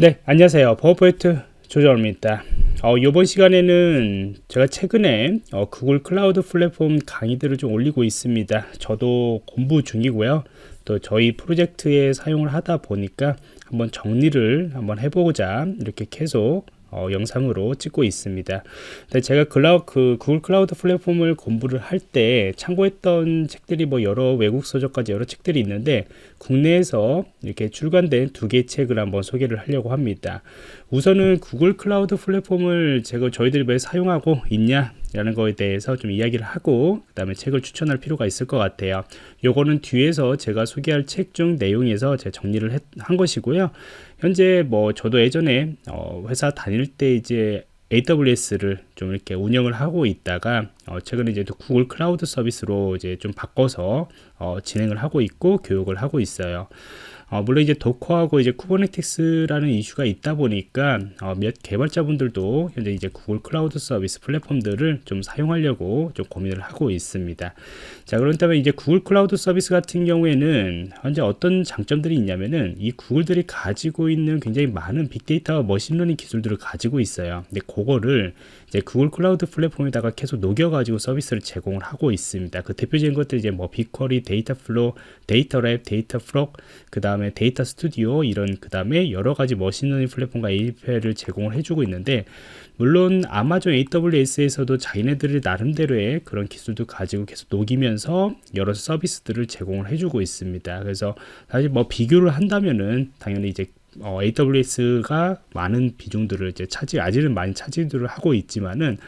네 안녕하세요. 버퍼포인트 조정원입니다. 어, 이번 시간에는 제가 최근에 어, 구글 클라우드 플랫폼 강의들을 좀 올리고 있습니다. 저도 공부 중이고요. 또 저희 프로젝트에 사용을 하다 보니까 한번 정리를 한번 해보고자 이렇게 계속 어, 영상으로 찍고 있습니다. 근데 제가 클라우, 그 구글 클라우드 플랫폼을 공부를 할 때 참고했던 책들이 뭐 여러 외국 서적까지 여러 책들이 있는데 국내에서 이렇게 출간된 두 개의 책을 한번 소개를 하려고 합니다. 우선은 구글 클라우드 플랫폼을 제가 저희들이 왜 사용하고 있냐 라는 거에 대해서 좀 이야기를 하고 그 다음에 책을 추천할 필요가 있을 것 같아요. 요거는 뒤에서 제가 소개할 책 중 내용에서 제가 정리를 했, 한 것이고요. 현재 뭐 저도 예전에 어 회사 다닐 때 이제 AWS를 좀 이렇게 운영을 하고 있다가 어 최근에 이제 구글 클라우드 서비스로 이제 좀 바꿔서 어 진행을 하고 있고 교육을 하고 있어요 어, 물론 이제 Docker하고 이제 Kubernetes라는 이슈가 있다 보니까 어, 몇 개발자분들도 현재 이제 구글 클라우드 서비스 플랫폼들을 좀 사용하려고 좀 고민을 하고 있습니다. 자 그렇다면 이제 구글 클라우드 서비스 같은 경우에는 현재 어떤 장점들이 있냐면은 이 구글들이 가지고 있는 굉장히 많은 빅데이터와 machine learning 기술들을 가지고 있어요. 근데 그거를 이제 구글 클라우드 플랫폼에다가 계속 녹여가지고 서비스를 제공을 하고 있습니다. 그 대표적인 것들 이제 뭐 BigQuery, Dataflow, 데이터 랩, 데이터 프록, 그 다음 에 데이터 스튜디오 이런 그 다음에 여러 가지 machine learning 플랫폼과 API를 제공을 해주고 있는데 물론 아마존 AWS에서도 자기네들이 나름대로의 그런 기술도 가지고 계속 녹이면서 여러 서비스들을 제공을 해주고 있습니다. 그래서 사실 뭐 비교를 한다면은 당연히 이제 어, AWS가 많은 비중들을 이제 차지 아직은 많이 차지들을 하고 있지만은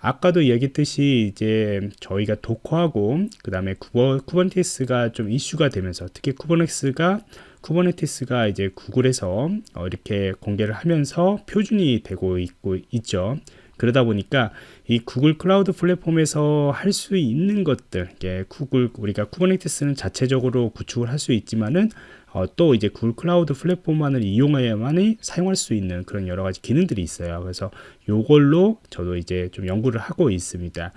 아까도 얘기했듯이 이제 저희가 도커하고 그 다음에 쿠버, Kubernetes가 좀 이슈가 되면서 특히 Kubernetes가 Kubernetes가 이제 구글에서 어, 이렇게 공개를 하면서 표준이 되고 있고 있죠. 그러다 보니까 이 구글 클라우드 플랫폼에서 할 수 있는 것들, 예, 구글 우리가 Kubernetes는 자체적으로 구축을 할 수 있지만은 어, 또 이제 구글 클라우드 플랫폼만을 이용해야만이 사용할 수 있는 그런 여러 가지 기능들이 있어요. 그래서 요걸로 저도 이제 좀 연구를 하고 있습니다.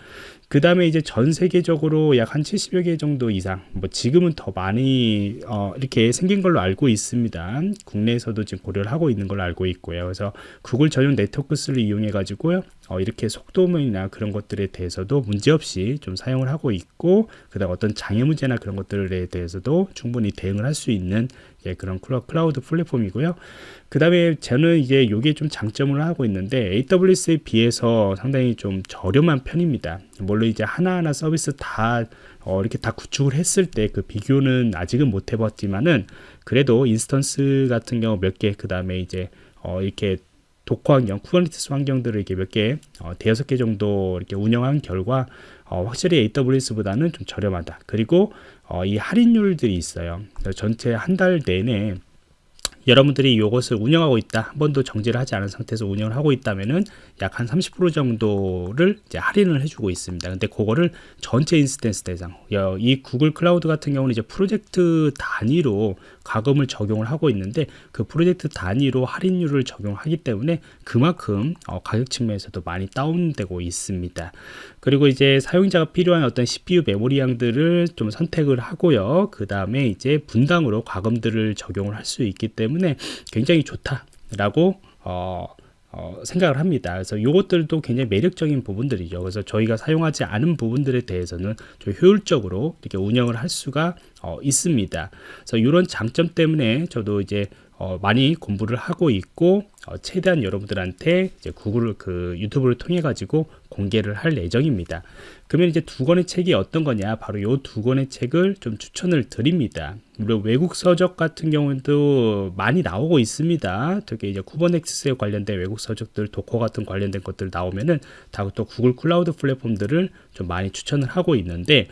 그 다음에 이제 전 세계적으로 약 한 70여 개 정도 이상, 뭐 지금은 더 많이 어, 이렇게 생긴 걸로 알고 있습니다. 국내에서도 지금 고려를 하고 있는 걸로 알고 있고요. 그래서 구글 전용 네트워크스를 이용해 가지고요. 어, 이렇게 속도면이나 그런 것들에 대해서도 문제없이 좀 사용을 하고 있고 그 다음 어떤 장애 문제나 그런 것들에 대해서도 충분히 대응을 할 수 있는 예, 그런 클라우드 플랫폼이고요. 그 다음에 저는 이게 좀 장점을 하고 있는데 AWS에 비해서 상당히 좀 저렴한 편입니다. 물론 이제 하나하나 서비스 다 어, 이렇게 다 구축을 했을 때 그 비교는 아직은 못 해봤지만은 그래도 instance 같은 경우 몇 개, 그 다음에 이제 어, 이렇게 Docker 환경, Kubernetes 환경들을 이렇게 몇 개, 어, 대여섯 개 정도 이렇게 운영한 결과 어, 확실히 AWS보다는 좀 저렴하다. 그리고 어, 이 할인율들이 있어요. 전체 한 달 내내 여러분들이 이것을 운영하고 있다 한 번도 정지를 하지 않은 상태에서 운영을 하고 있다면은 약 한 30% 정도를 이제 할인을 해주고 있습니다. 근데 그거를 전체 instance 대상 이 구글 클라우드 같은 경우는 이제 프로젝트 단위로 가금을 적용을 하고 있는데 그 프로젝트 단위로 할인율을 적용하기 때문에 그만큼 어, 가격 측면에서도 많이 다운되고 있습니다. 그리고 이제 사용자가 필요한 어떤 CPU 메모리 양들을 좀 선택을 하고요. 그 다음에 이제 분당으로 과금들을 적용을 할 수 있기 때문에 굉장히 좋다라고 어, 어, 생각을 합니다. 그래서 이것들도 굉장히 매력적인 부분들이죠. 그래서 저희가 사용하지 않은 부분들에 대해서는 좀 효율적으로 이렇게 운영을 할 수가 어, 있습니다. 그래서 이런 장점 때문에 저도 이제 어, 많이 공부를 하고 있고 어, 최대한 여러분들한테 이제 구글 그 유튜브를 통해 가지고 공개를 할 예정입니다. 그러면 이제 두 권의 책이 어떤 거냐? 바로 이 두 권의 책을 좀 추천을 드립니다. 물론 외국 서적 같은 경우도 많이 나오고 있습니다. 특히 이제 Kubernetes에 관련된 외국 서적들, Docker 같은 관련된 것들 나오면은 다 또 구글 클라우드 플랫폼들을 좀 많이 추천을 하고 있는데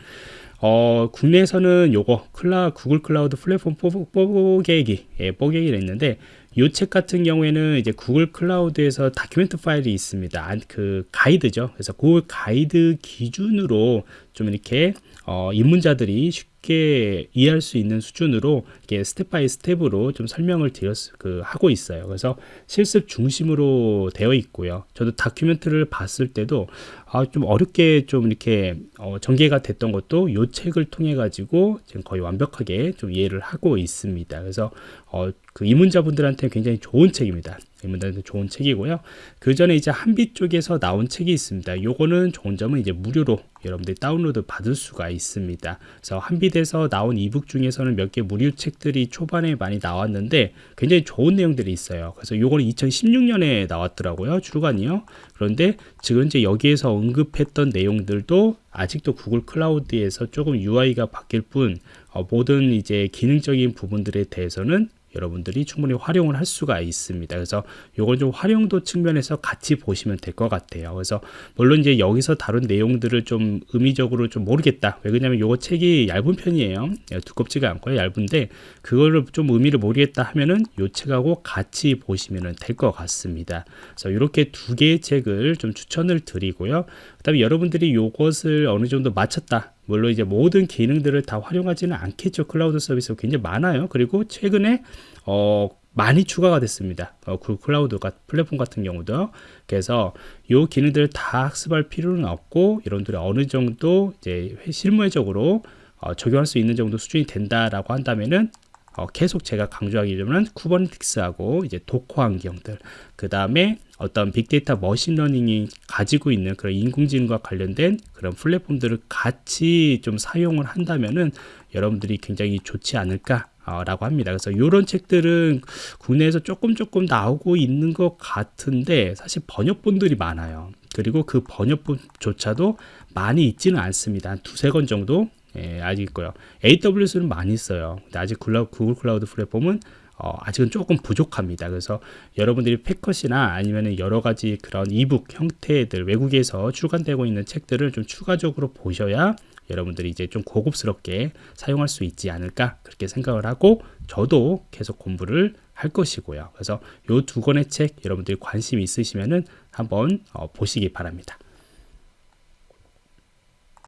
어, 국내에서는 요거 클라 구글 클라우드 플랫폼 뽀개기 예, 뽀개기를 했는데 이 책 같은 경우에는 이제 구글 클라우드에서 document 파일이 있습니다. 그 가이드죠. 그래서 그 가이드 기준으로 좀 이렇게 어, 입문자들이 쉽게 이해할 수 있는 수준으로 이렇게 step by step으로 좀 설명을 드렸 그 하고 있어요. 그래서 실습 중심으로 되어 있고요. 저도 document를 봤을 때도 아, 좀 어렵게 좀 이렇게 어, 전개가 됐던 것도 이 책을 통해 가지고 지금 거의 완벽하게 좀 이해를 하고 있습니다. 그래서 어, 그 입문자분들한테 굉장히 좋은 책입니다. 입문자한테 좋은 책이고요. 그 전에 이제 한비 쪽에서 나온 책이 있습니다. 요거는 좋은 점은 이제 무료로 여러분들이 다운로드 받을 수가 있습니다. 그래서 한빛에서 나온 이북 중에서는 몇 개 무료 책들이 초반에 많이 나왔는데 굉장히 좋은 내용들이 있어요. 그래서 요거는 2016년에 나왔더라고요. 출간이요. 그런데 지금 이제 여기에서 언급했던 내용들도 아직도 구글 클라우드에서 조금 UI가 바뀔 뿐 어, 모든 이제 기능적인 부분들에 대해서는 여러분들이 충분히 활용을 할 수가 있습니다. 그래서 요건 좀 활용도 측면에서 같이 보시면 될 것 같아요. 그래서 물론 이제 여기서 다룬 내용들을 좀 의미적으로 좀 모르겠다. 왜 그러냐면 요거 책이 얇은 편이에요. 예, 두껍지가 않고요. 얇은데 그거를 좀 의미를 모르겠다 하면은 요 책하고 같이 보시면 될 것 같습니다. 그래서 이렇게 두 개의 책을 좀 추천을 드리고요. 그다음에 여러분들이 요것을 어느 정도 마쳤다. 물론 이제 모든 기능들을 다 활용하지는 않겠죠. 클라우드 서비스가 굉장히 많아요. 그리고 최근에 어 많이 추가가 됐습니다. 어, 그 클라우드가 플랫폼 같은 경우도 그래서 요 기능들을 다 학습할 필요는 없고 여러분들이 어느 정도 이제 실무적으로 어, 적용할 수 있는 정도 수준이 된다라고 한다면은 어, 계속 제가 강조하기로는 Kubernetes하고 이제 Docker 환경들 그 다음에 어떤 빅데이터 machine learning이 가지고 있는 그런 인공지능과 관련된 그런 플랫폼들을 같이 좀 사용을 한다면은 여러분들이 굉장히 좋지 않을까 라고 합니다. 그래서 이런 책들은 국내에서 조금 조금 나오고 있는 것 같은데 사실 번역본들이 많아요. 그리고 그 번역본조차도 많이 있지는 않습니다. 한 두세 권 정도 예, 아직 있고요. AWS는 많이 있어요. 근데 아직 구글 클라우드 플랫폼은 어, 아직은 조금 부족합니다. 그래서 여러분들이 패컷이나 아니면 여러 가지 그런 이북 형태들 외국에서 출간되고 있는 책들을 좀 추가적으로 보셔야 여러분들이 이제 좀 고급스럽게 사용할 수 있지 않을까 그렇게 생각을 하고 저도 계속 공부를 할 것이고요. 그래서 이 두 권의 책 여러분들이 관심 있으시면은 한번 어, 보시기 바랍니다.